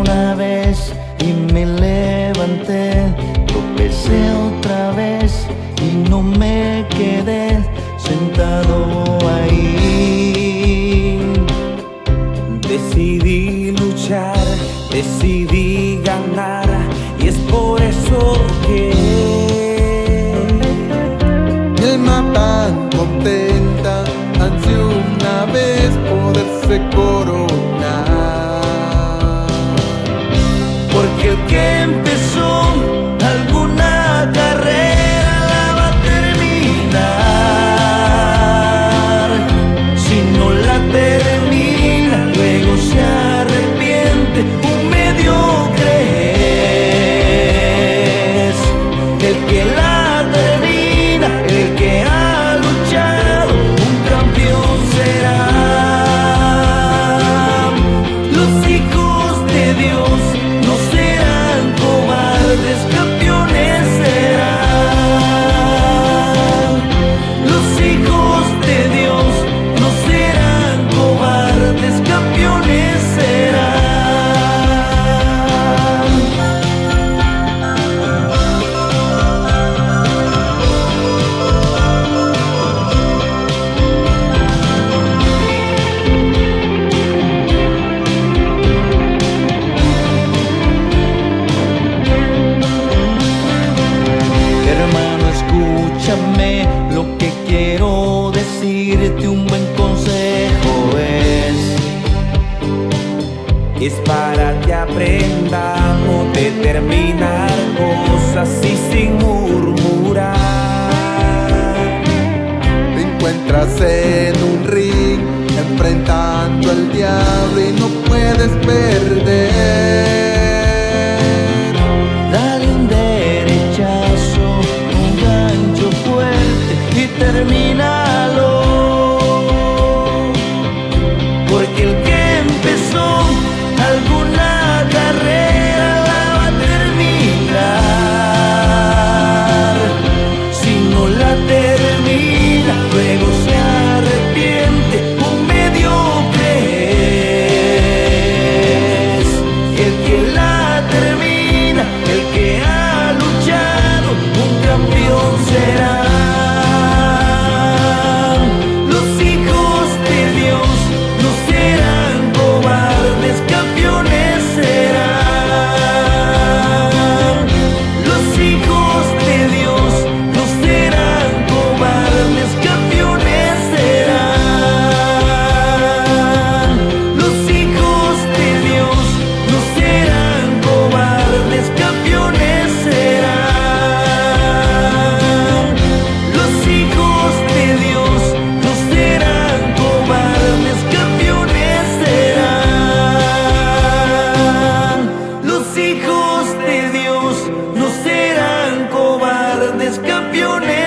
una vez y me levanté, tropecé otra vez y no me quedé sentado ahí. Decidí luchar, decidí ganar y es por eso que el mapa contenta ansí una vez poderse coronar. Game. es para que aprendamos determinar cosas y sin murmurar. Te encuentras en un ring enfrentando al diablo y no puedes perder. Dale un derechazo, un gancho fuerte y termina. millones.